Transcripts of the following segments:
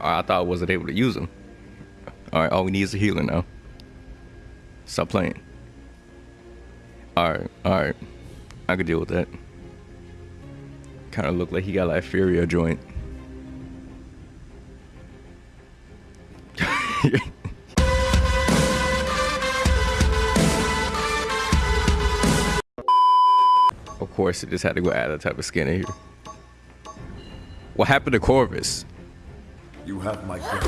I thought I wasn't able to use them. All right, all we need is a healer now. Stop playing. All right, all right. I could deal with that. Kind of look like he got like a Furia joint. of course, it just had to go add that type of skin in here. What happened to Corvus? You have my goat.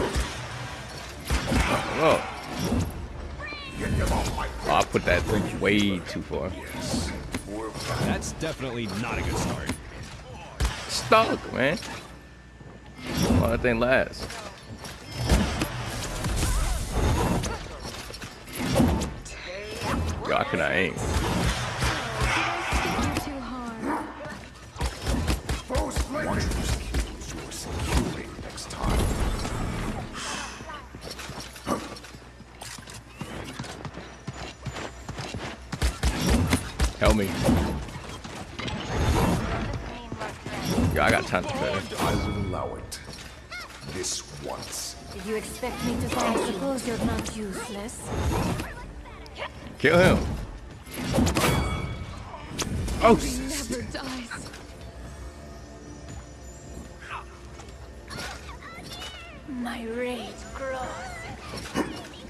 Oh. oh, I put that thing way too far. That's definitely not a good start. Stuck, man. Oh, that thing lasts. Yo, I cannot aim. Help me. Yo, I got time to better. I will allow it. This once. Did you expect me to say I suppose you're not useless? Kill him. Oh, he Never dies. My rage grows.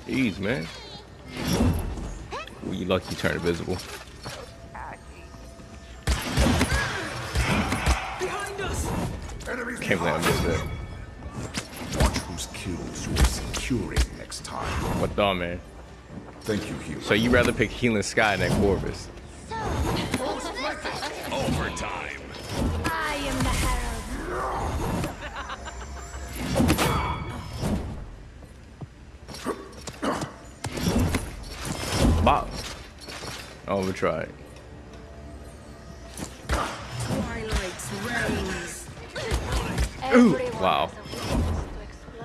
Jeez, man. Well, you lucky you turned invisible. Can't believe I missed that. Watch whose kills you're securing next time. What the man? Thank you, Hugh. So you rather pick Healing Sky than Corvus? Overtime. I am the herald. Bop. Oh, Everyone wow. has a weakness to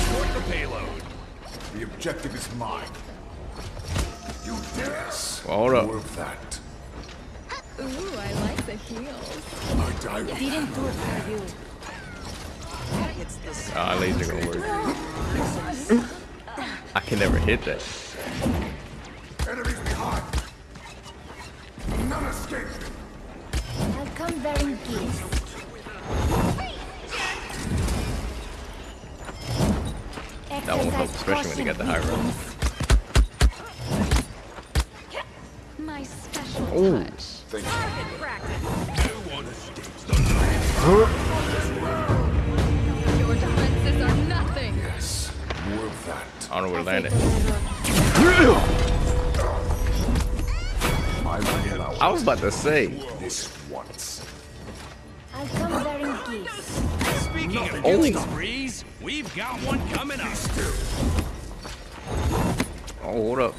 exploit. The payload. The objective is mine. You dare. Hold up. More of that. Ooh, I like the heels. I die with Didn't do it for you. It's the Ah, laser gonna work. I can never hit that. enemies behind. None escape. I'll come bearing gifts. That won't help, especially when you get the high roll. my special touch. Thank Your defenses are nothing. you. Yes. More of that. I don't know where to land it. Will I was about to say. Bearing gifts. Speaking of Oh. killing sprees, we've got one coming up. Oh, hold up.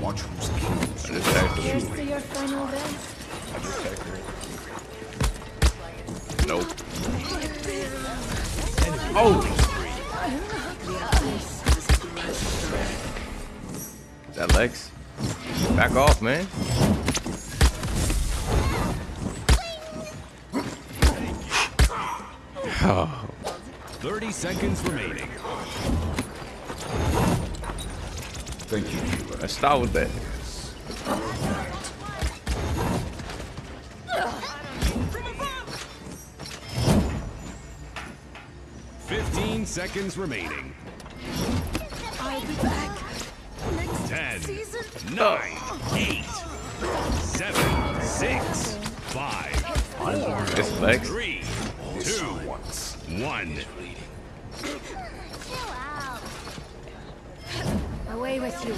Watch whose kills I just texted Here's him. to your final dance. I just texted him. Nope. Oh! Is that Lex? Back off, man. Oh, 30 seconds remaining. Thank you, Hugh. let's start with that. Fifteen seconds remaining. I'll be back. Next Ten, season. nine, eight, seven, six, five, four, It's Lex. three, This two, once. one. Away with you.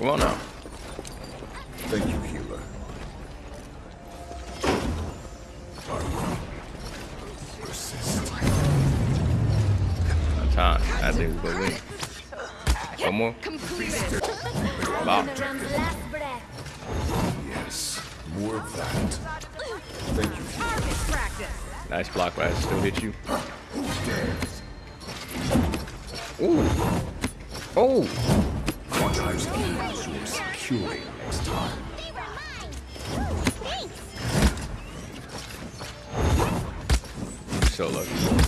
Come on now. Time. I think we're gonna win. One more. Completed. Wow. The round's last breath. Yes. More of that. Thank you, healer. Target practice. Nice block, but I still hit you. Ooh. Oh. Watch who's Surely next time. So lucky.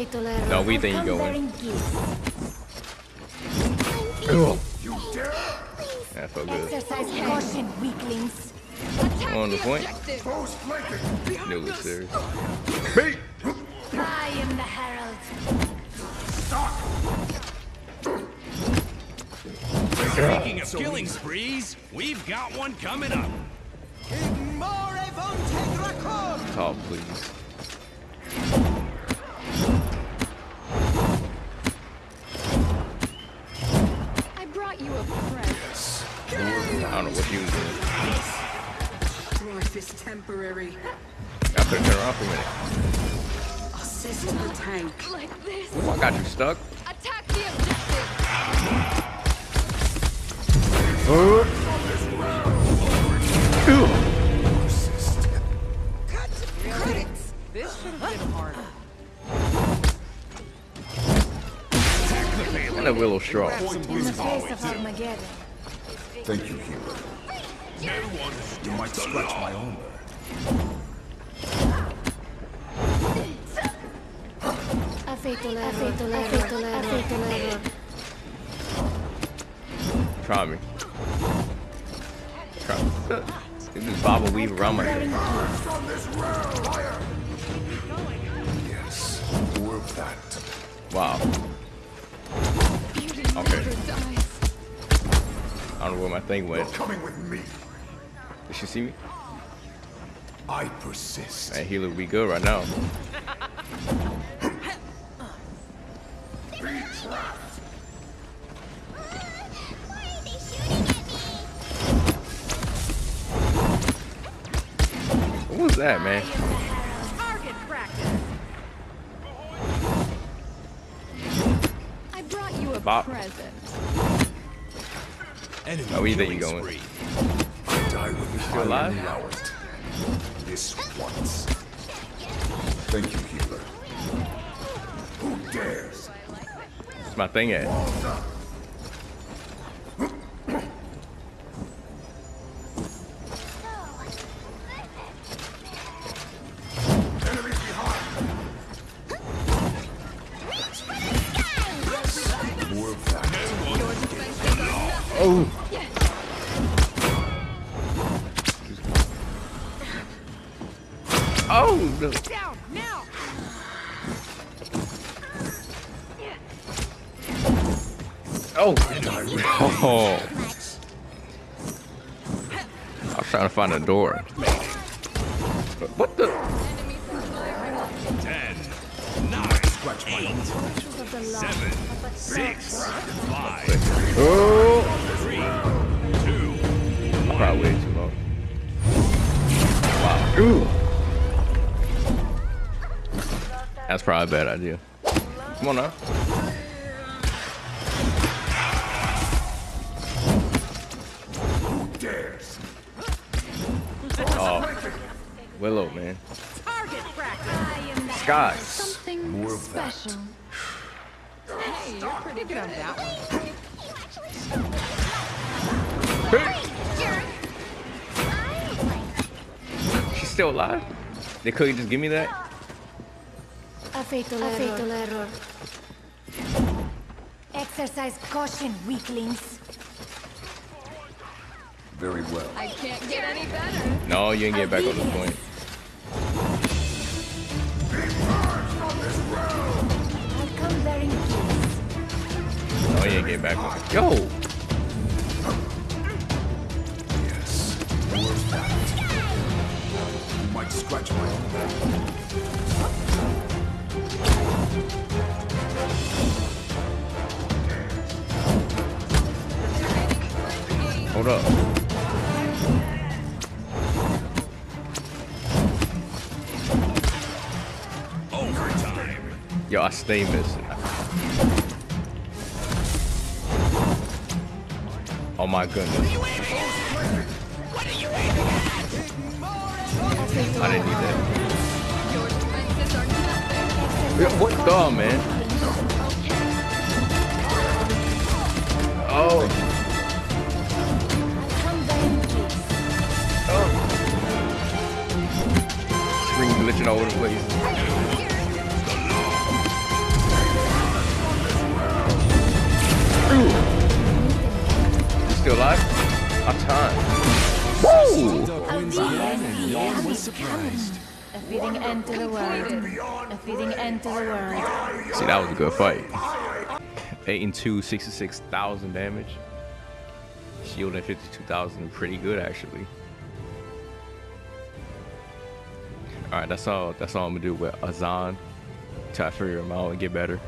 A fatal error. No, we has think you come go in. bearing gifts. You dare? That felt good. Exercise weaklings. On the the point. objective. Foes flanking! It was serious. I am the herald. Speaking of killing sprees, we've got one coming up. Talk, please. I don't know what you was doing. Life is temporary. I could've turned around for a minute. Assist the tank. Like this. Ooh, I got you stuck. Attack the objective. This should have been harder. And a willow straw. In the face of Armageddon. Thank you, might scratch my armor. Try me. Try me. Get this bob and weave around my head. Yes, more that. Wow. Okay. I don't know where my thing You're went. coming with me. Did she see me? I persist. Man, healer, we good right now. What was that, man? I brought you a Bop. present. Enemy Oh, where you think killing you going? spree. I die with you Still alive? allow it. This once. Thank you, healer. Who dares? It's my thing eh? at? Enemy Oh. Down now. Oh. Oh. I was trying to find a door. What the? Enemy supplier. Ten, nine, eight, Of the law. seven, Of a six, five, Oh. three, two, Probably way too long. Wow. Ooh. That's probably a bad idea. Come on now. Who dares? Oh. Willow, man. Target practice. I am the Sky. Something More of that. special. Hey, you're pretty good at that one. She's still alive? They couldn't just give me that? A fatal error. Fatal error. Exercise caution, weaklings. Very well. I can't get any better. No, you ain't get back on the point. I'll come bearing gifts. No, you ain't get back on it. Yo! Yes, more of that. You might scratch my armor. Overtime. Yo, I stay missing. Oh my goodness. I didn't need that. Yeah, What the, man? Oh. All over the place. You still alive? On time. Woo! Duck wins again, and no one was surprised. A fitting end to the world. A fitting end to the world. See, that was a good fight. 8 and 2, 66,000 damage. Shield at 52,000, pretty good actually. Alright, that's all that's all I'm gonna do with Azan. Try to figure him out and get better.